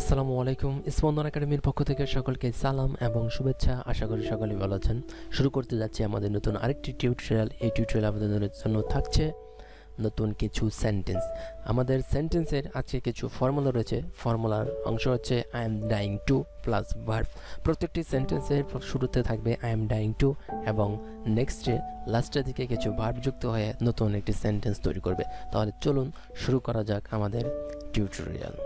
আসসালামু আলাইকুম। স্পন্দন একাডেমির পক্ষ থেকে সকলকে সালাম এবং শুভেচ্ছা। আশা করি সকলে ভালো আছেন। শুরু করতে যাচ্ছি আমাদের নতুন আরেকটি টিউটোরিয়াল। এই টিউটোরিয়াল আপনাদের জন্য থাকছে নতুন কিছু সেন্টেন্স আমাদের সেন্টেন্সের আজকে কিছু ফর্মুলা রয়েছে। ফর্মুলার অংশ হচ্ছে I am dying to plus verb প্রত্যেকটি সেন্টেন্সের শুরুতে থাকবে আই এম ডাইং টু এবং নেক্সটে লাস্টের দিকে কিছু ভার্ব যুক্ত হয়ে নতুন একটি সেন্টেন্স তৈরি করবে। তাহলে চলুন শুরু করা যাক আমাদের tutorial.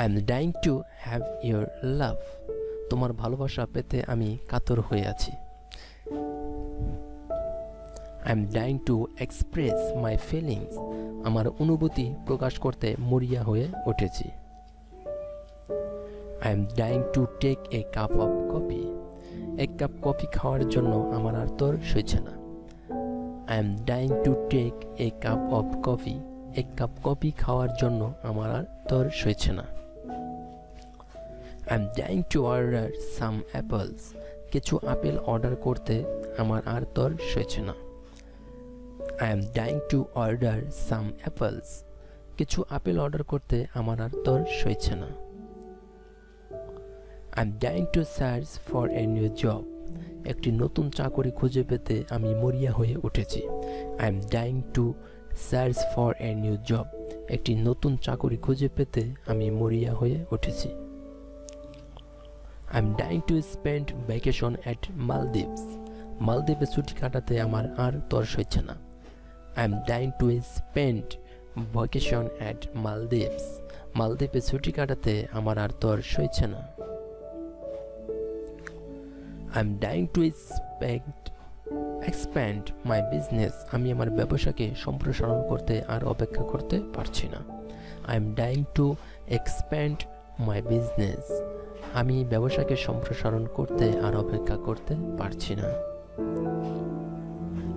I am dying to have your love তোমার ভালোবাসা পেতে আমি কাতর হয়ে আছি। I am dying to express my feelings আমার অনুভূতি প্রকাশ করতে মরিয়া হয়ে উঠেছি। I am dying to take a cup of coffee এক কাপ কফি খাওয়ার জন্য আমার আর তোর সইছে না। I am dying to take a cup of coffee এক কাপ কফি খাওয়ার জন্য আমার আর তোর সইছে না। I dying to order some apples কিছু আপেল অর্ডার করতে আমার আর তোর সইছে না। I am dying to order some apples কিছু আপেল অর্ডার করতে আমার আর তোর সইছে না। I am dying to search for a new job একটি নতুন চাকরি খুঁজে পেতে আমি মরিয়া হয়ে উঠেছি। I am dying to search for a new job একটি নতুন চাকরি খুঁজে পেতে আমি মরিয়া হয়ে উঠেছি। I am dying to spend vacation at Maldives মালদ্বীপে ছুটি কাটাতে আমার আর তর সইছে না। I am dying to spend vacation at Maldives মালদ্বীপে ছুটি কাটাতে আমার আর তর সইছে না। I am dying to spend expand my business আমি আমার ব্যবসাকে সম্প্রসারণ করতে আর অপেক্ষা করতে পারছি না। I am dying to expand my business আমি ব্যবসাকে সম্প্রসারণ করতে আর অপেক্ষা করতে পারছি না।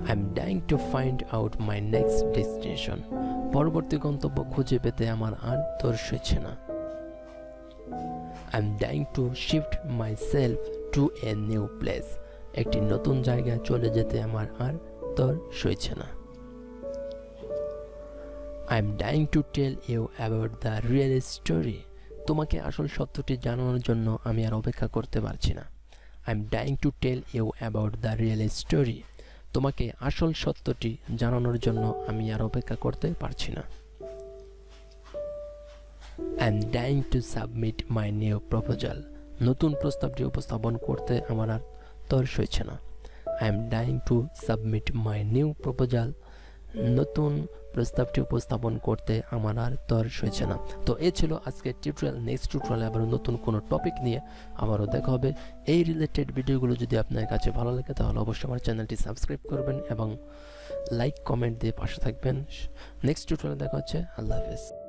I am dying to find out my next destination পরবর্তী গন্তব্য খুঁজে পেতে আমার আর তোর সইছে না। I am dying to shift my self to a new place একটি নতুন জায়গায় চলে যেতে আমার আর তোর সইছে না। I am dying to tell you about the real story তোমাকে আসল সত্যটি জানানোর জন্য আমি আর অপেক্ষা করতে পারছি না। I am dying to tell you about the real story তোমাকে আসল সত্যটি জানানোর জন্য আমি আর অপেক্ষা করতে পারছি না। I am dying to submit my new proposal নতুন প্রস্তাবটি উপস্থাপন করতে আমার আর তোর সইছে না। I am dying to submit my new proposal নতুন প্রস্তাবটি উপস্থাপন করতে আমার আর তর সইছে না। তো এ ছিল আজকের টিউটোরিয়াল নেক্সট টিউটোরিয়াল আবার নতুন কোনো টপিক নিয়ে আবারও দেখা হবে। এই রিলেটেড ভিডিওগুলো যদি আপনার কাছে ভালো লাগে, তাহলে অবশ্যই আমার চ্যানেলটি সাবস্ক্রাইব করবেন এবং লাইক কমেন্ট দিয়ে পাশে থাকবেন। নেক্সট টিউটোরিয়ালে দেখা হচ্ছে। আল্লাহ হাফেজ।